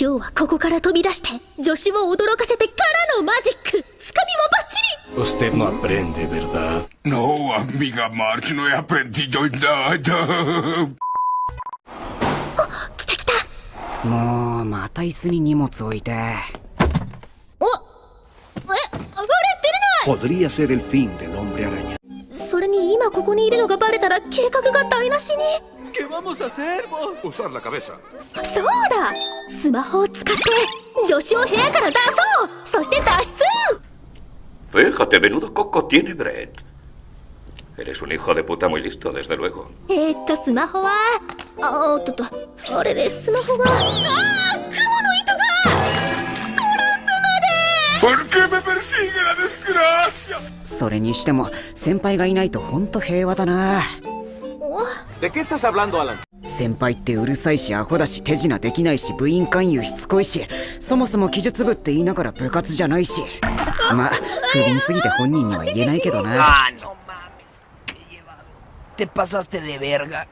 今日はここから飛び出して女子を驚かせてからのマジックつかみもバッチリ Usted no aprende, ¿verdad? No, amiga March, no he aprendido nada. 来た来たもうまた椅子に荷物置いておえあれ出れない Podría ser el fin del hombre araña. それに今ここにいるのがバレたら計画が台無しに ¿Qué vamos a hacer, vos? Usar la cabeza. そうだスマホを使って女子を部屋から出そうそして脱出 Fíjate, menudo coco tiene Brett. Eres un hijo de puta muy listo, desde luego. えー、っとスマホはあおっとっとあれでスマホがああ雲の糸が ¿Por qué me persigue la desgracia? それにしても先輩がいないとほんと平和だな先輩ってうるさいしアホだし手品できないし部員勧誘しつこいしそもそも技術部って言いながら部活じゃないしまあ不憫すぎて本人には言えないけどな Ah, no mames. ¿Qué lleva? Te pasaste de verga.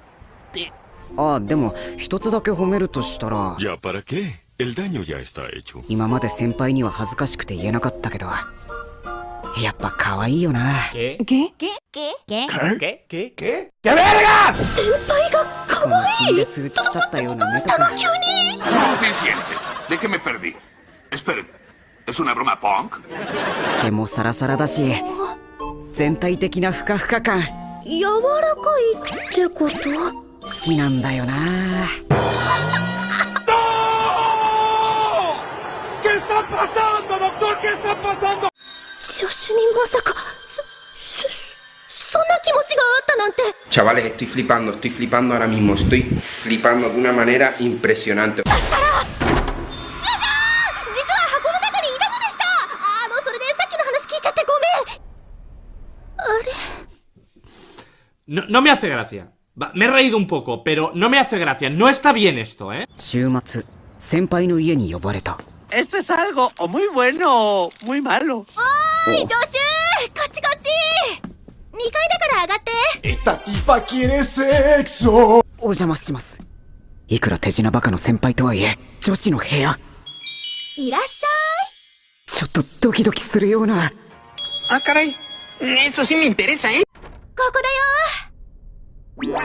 Te... あでも一つだけ褒めるとしたら ¿Ya para qué? El daño ya está hecho. 今まで先輩には恥ずかしくて言えなかったけどやっぱ可愛いよな先輩が可この死ん愛いで数日経ったような目としたのか急に Suficiente. ¿De qué me perdí? Esperen. ¿Es una broma punk? 毛もサラサラだし全体的なふかふか感柔らかいってこと好きなんだよな助手にまさかそそそんな気 Chavales, estoy flipando, estoy flipando ahora mismo, estoy flipando de una manera impresionante. No, no me hace gracia. Me he reído un poco, pero no me hace gracia. No está bien esto, ¿eh? Esto es algo muy bueno o muy malo. ¡Ay, Joshu! ¡Cachi, から上がって Esta tipa quiere sexo. お邪魔しますいくら手品バカの先輩とはいえ女子の部屋いらっしゃちょっとドキドキするような Ah, caray. Eso sí me interesa, ¿eh? いここだよ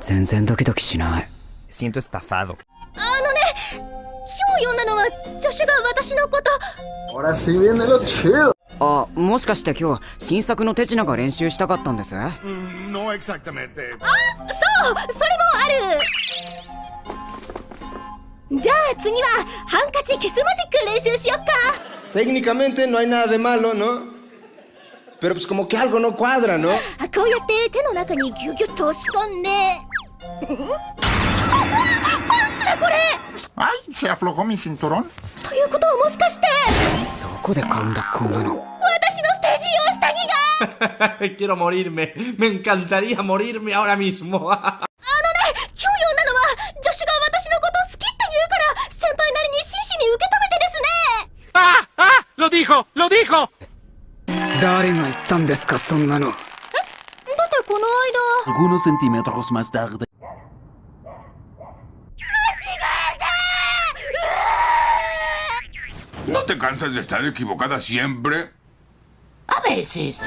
全然ドキドキしない Siento estafado. あのね今日読んだのは助手が私のこと Ahora sí viene lo chido. あもしかして今日新作の手品が練習したかったんです Mm, exactamente. そうそれもあるじゃあ次はハンカチ消すマジック練習しよっか Técnicamente no hay nada de malo, ¿no? Pero pues como que algo no cuadra, ¿no? あこうやって手の中にギュギュッと押し込んでパンツだこれ ¡Ay! Se aflojó mi cinturón. ということはもしかしてどこで買うんだこんなの？私のステージ用下着が Quiero morirme. Me encantaría morirme ahora mismo. あのね今日読んだのは助手が私のこと好きって言うから先輩なりに真摯に受け止めてですね ¡Ah! ¡Ah! ¡Lo dijo! ¡Lo dijo! 誰が言ったんですかそんなのだってこの間 Algunos centímetros más tarde. ¿No te cansas de estar equivocada siempre? A veces.